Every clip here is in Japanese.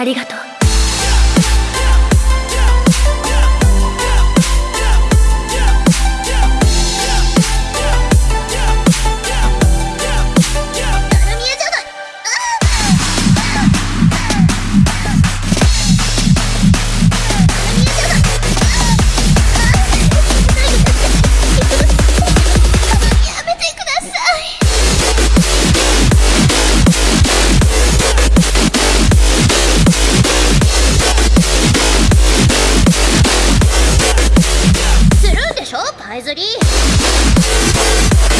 ありがとう。パイズリー。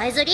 さえずり。